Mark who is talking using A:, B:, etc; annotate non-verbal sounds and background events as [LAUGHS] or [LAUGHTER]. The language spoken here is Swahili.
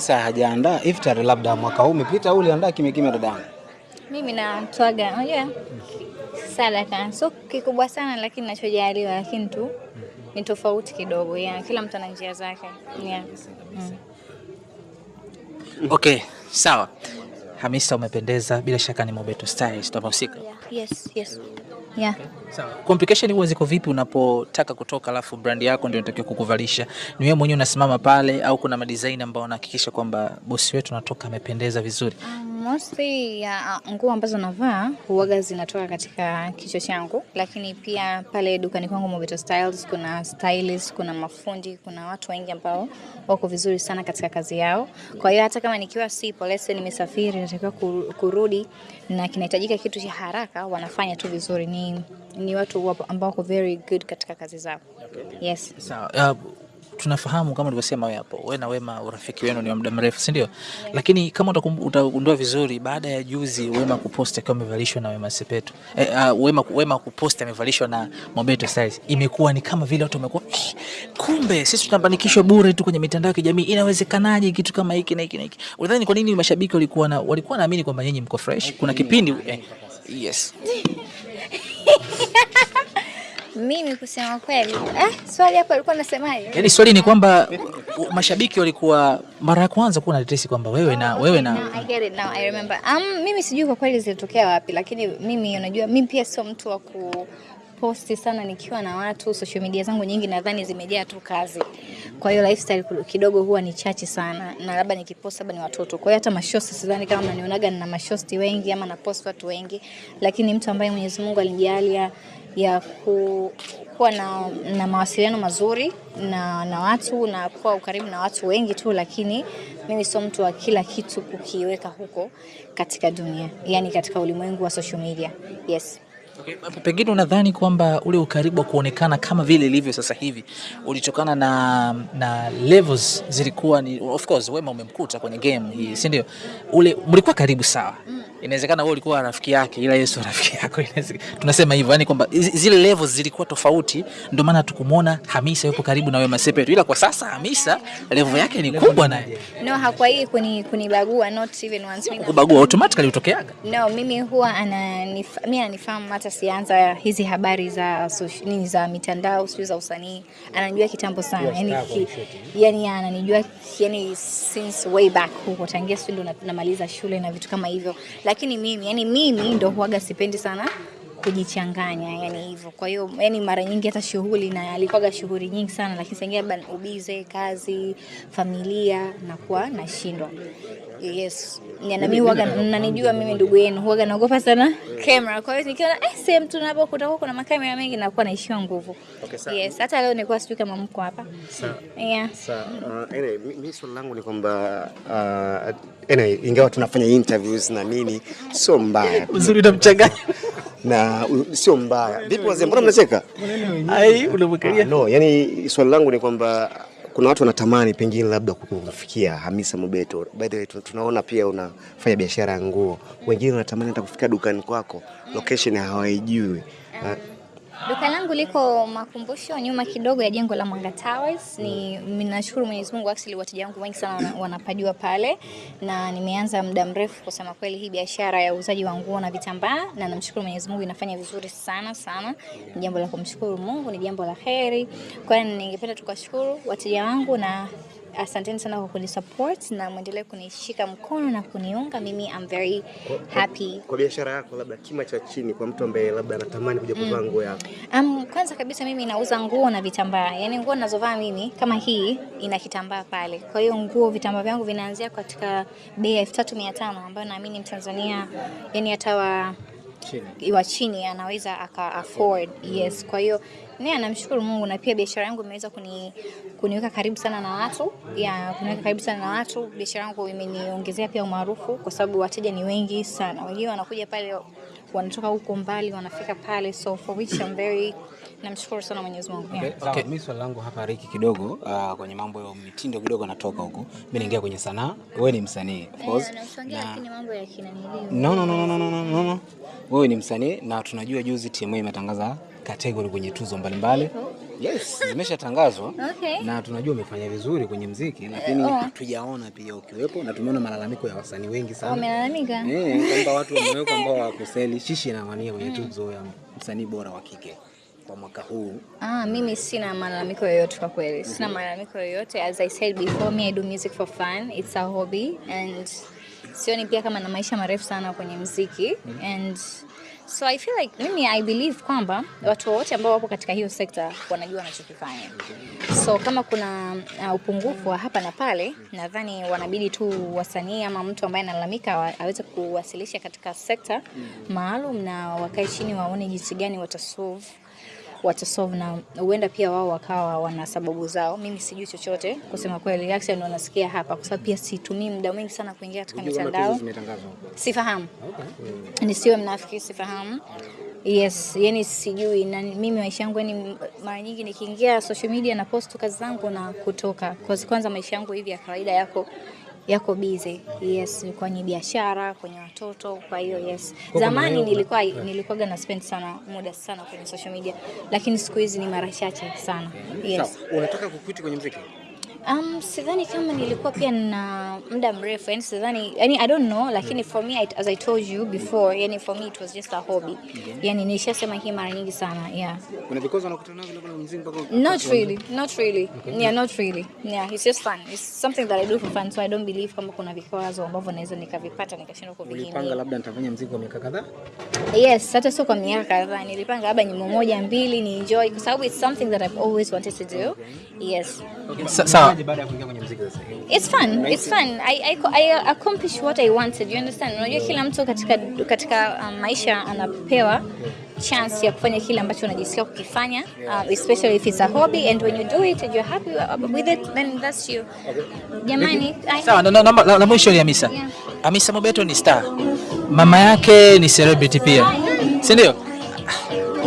A: Sasa hajaandaa iftar, labda mwaka huu umepita au uliandaa kimya kimya dadangu?
B: Mimi natwaga, unajua sadaka so kikubwa sana, lakini nachojaliwa, lakini tu ni tofauti kidogo ya kila mtu ana njia zake yeah. mm.
C: Okay, sawa. Hamisa, umependeza bila shaka, ni Mobeto Styles tunahusika.
B: Yes, yes. Yeah.
C: Sawa. Complication huwa ziko vipi unapotaka kutoka alafu brand yako ndio inatakiwa kukuvalisha? Ni wewe mwenyewe unasimama pale au kuna madesign ambao wanahakikisha kwamba bosi wetu anatoka amependeza vizuri?
B: Um, mostly ya uh, nguo ambazo navaa huwaga zinatoka katika kichwa changu, lakini pia pale dukani kwangu Mobeto Styles kuna stylist, kuna mafundi, kuna watu wengi ambao wako vizuri sana katika kazi yao. Kwa hiyo hata kama nikiwa sipo, lese nimesafiri, natakiwa kurudi na kinahitajika kitu cha haraka, wanafanya tu vizuri. Ni, ni watu ambao wako very good katika kazi zao. Yes.
C: Sawa. Tunafahamu kama ulivyosema wewe hapo, wewe na Wema urafiki wenu ni wa muda mrefu, si ndio? Lakini kama utagundua vizuri, baada ya juzi Wema kupost akiwa amevalishwa na Wema Sepetu eh, uh, Wema, Wema kupost amevalishwa na Mobeto Styles, imekuwa ni kama vile watu wamekuwa "Eh, kumbe sisi tunabanikishwa bure tu kwenye mitandao ya kijamii, inawezekanaje kitu kama hiki na hiki na hiki? Unadhani kwa nini mashabiki walikuwa na walikuwa naamini kwamba nyinyi mko fresh? Kuna kipindi eh, yes [LAUGHS]
B: Mimi kusema kweli, eh, swali hapo alikuwa anasemaje?
C: Yaani swali ni kwamba mashabiki walikuwa mara ya kwanza kuwa natetesi kwamba wewe na wewe na
B: no, I get it now, I remember. Um, mimi sijui kwa kweli zilitokea wapi, lakini mimi unajua, mimi pia sio mtu wa ku posti sana nikiwa na watu. Social media zangu nyingi nadhani zimejaa tu kazi, kwa hiyo lifestyle kidogo huwa ni chache sana, na labda nikipost labda ni watoto. Kwa hiyo hata mashosti sidhani kama mnanionaga nina mashosti wengi ama na post watu wengi, lakini mtu ambaye Mwenyezi Mungu alinijalia ya ku, kuwa na, na mawasiliano mazuri na, na watu na kuwa ukaribu na watu wengi tu, lakini mimi sio mtu wa kila kitu kukiweka huko katika dunia, yani katika ulimwengu wa social media. Yes.
C: Okay, pengine unadhani kwamba ule ukaribu wa kuonekana kama vile ilivyo sasa hivi ulitokana na na levels zilikuwa ni of course Wema umemkuta kwenye game hii si ndio? Ule mlikuwa karibu sawa. Inawezekana wewe ulikuwa rafiki yake ila Yesu rafiki yako. Inawezekana- Tunasema hivyo yani kwamba zile levels zilikuwa tofauti ndio maana tukumwona Hamisa yupo karibu na Wema Sepetu. Ila kwa sasa Hamisa level yake ni kubwa naye.
B: No, hakuwa hii kuni kunibagua not even once. Mimi
C: Kubagua automatically utokeaga.
B: No, mimi huwa ananif, mimi ananifahamu hata sianza hizi habari za social, nini za mitandao sio za usanii. Ananijua kitambo sana. Yani, ki, yani ananijua yani since way back huko tangia sio ndo namaliza shule na vitu kama hivyo. Lakini mimi yani mimi ndo huaga sipendi sana kujichanganya yani hivyo. Kwa hiyo yani mara nyingi hata shughuli na alikuwaga shughuli nyingi sana, lakini sengine labda ubize, kazi, familia nakuwa nashindwa. Yes. Ya, na mimi huwaga mnanijua mimi ndugu yenu huwaga naogopa sana camera. Kwa hiyo nikiona eh, sehemu tunapo kutakuwa kuna makamera mengi nakuwa naishiwa nguvu. okay, Yes, hata leo nilikuwa sijui kama mko hapa. Yeah.
D: Sawa. uh, anyway, mi- mi swali langu ni kwamba uh, anyway, ingawa tunafanya interviews na nini sio mbaya [LAUGHS]
C: Uzuri utamchanganya
D: na [LAUGHS] sio mbaya. Vipi wazee, mbona mnacheka?
C: Ai
D: Ah,
C: unamwangalia.
D: no, yani swali langu ni kwamba kuna watu wanatamani pengine labda kufikia Hamisa Mobeto. By the way, tunaona pia unafanya biashara ya nguo, wengine wanatamani hata kufika dukani kwako, location hawaijui.
B: Duka langu liko makumbusho nyuma kidogo ya jengo la Mwanga Towers. Ni ninashukuru Mwenyezi Mungu actually wateja wangu wengi sana wanapajua pale na nimeanza muda mrefu kusema kweli hii biashara ya uuzaji wa nguo na vitambaa na namshukuru Mwenyezi Mungu inafanya vizuri sana sana. Ni jambo la kumshukuru Mungu, ni jambo la heri. Kwa hiyo ningependa tukashukuru wateja wangu na asanteni sana kwa kunisupport na mwendelee kunishika mkono na kuniunga. Mimi I'm very happy
D: kwa biashara yako labda kima cha chini kwa mtu ambaye labda anatamani kuja kuvaa nguo yako
B: Um, kwanza kabisa mimi nauza nguo na vitambaa. Yaani nguo ninazovaa mimi kama hii ina kitambaa pale. Kwa hiyo nguo vitambaa vyangu vinaanzia katika bei ya 3500 ambayo naamini Mtanzania yani hata wa wa chini anaweza aka afford. Yes. Kwa hiyo ni anamshukuru Mungu na pia biashara yangu imeweza kuni, kuniweka karibu sana na watu. Ya, kuniweka karibu sana na watu. Biashara yangu imeniongezea pia umaarufu kwa sababu wateja ni wengi sana. Wengine wanakuja pale wanatoka huko mbali wanafika pale so for which I'm very namshukuru sana Mwenyezi Mungu. Yeah.
A: Okay. Mimi swali langu hapa Riki kidogo uh, kwenye mambo ya mitindo kidogo natoka huko. Mimi naingia kwenye sanaa. Wewe ni msanii of course.
B: Na lakini mambo ya kina.
A: No, no, no, no, no, no, no. Wewe ni msanii na tunajua juzi TMA imetangaza kategori kwenye tuzo mbalimbali Yes, zimeshatangazwa [LAUGHS]
B: Okay.
A: na tunajua umefanya vizuri kwenye mziki, lakini
B: oh.
A: hatujaona pia ukiwepo, na tumeona malalamiko ya wasanii wengi sana
B: Wamelalamika?
A: eh, kwamba watu wamewekwa ambao hawakuseli shishi na wania kwenye tuzo ya msanii bora wa kike kwa mwaka huu.
B: Ah, mimi sina malalamiko yoyote kwa kweli. Sina malalamiko yoyote. As I said before, me I do music for fun. It's a hobby and sioni pia kama na maisha marefu sana kwenye mziki mm -hmm. and so I feel like mimi I believe kwamba watu wote ambao wapo katika hiyo sekta wanajua wanachokifanya. So kama kuna uh, upungufu wa hapa na pale, nadhani wanabidi tu wasanii ama mtu ambaye analalamika aweze kuwasilisha katika sekta maalum na wakae chini waone jinsi gani watasolve watasolve na huenda pia wao wakawa wana sababu zao. Mimi sijui chochote kusema kweli, reaction ndo nasikia hapa, kwa sababu pia situmii muda mwingi sana kuingia katika mitandao. Sifahamu,
A: Okay.
B: nisiwe mnafiki, sifahamu. Yes, yani sijui na mimi maisha yangu yani mara nyingi nikiingia social media na post kazi zangu na kutoka. Kwa kwanza maisha yangu hivi ya kawaida yako yako bize Yes, kwenye biashara, kwenye watoto, kwa hiyo yes. Zamani nilikuwa nilikuwa na spend sana muda sana kwenye social media, lakini siku hizi ni mara chache sana. Yes.
A: Unataka kukwiti kwenye mziki?
B: Um, sidhani kama nilikuwa pia na muda mrefu yani sidhani yani I don't know lakini for me I, as I told you before yani for me it was just a hobby. Yani nilishasema hii mara nyingi sana yeah.
A: Kuna vikwazo unakutana navyo kwenye mzingi mpaka
B: not really not really. Okay. yeah not really. Yeah it's just fun. It's something that I do for fun so I don't believe kama kuna vikwazo ambavyo naweza nikavipata nikashindwa
A: ulipanga
B: nilipanga
A: labda nitafanya mzingi kwa miaka kadhaa?
B: yes hata sio kwa miaka kadhaa nilipanga labda nyimbo moja mbili ni enjoy kwa sababu it's something that I've always wanted to do. Yes.
C: Sa- sawa.
A: Unaje baada ya kuingia kwenye muziki sasa hivi?
B: It's fun. It's fun. I, I, I accomplished what I wanted. You understand? Unajua kila mtu katika katika um, maisha anapewa chance ya kufanya kile ambacho unajisikia kukifanya uh, especially if it's a hobby and when you do it and you're happy with it then that's you. Jamani,
C: Sawa, na, na, na, la, la mwisho ni Hamisa.
B: Yeah.
C: Hamisa Mobeto ni star, mama yake ni celebrity pia, si ndio?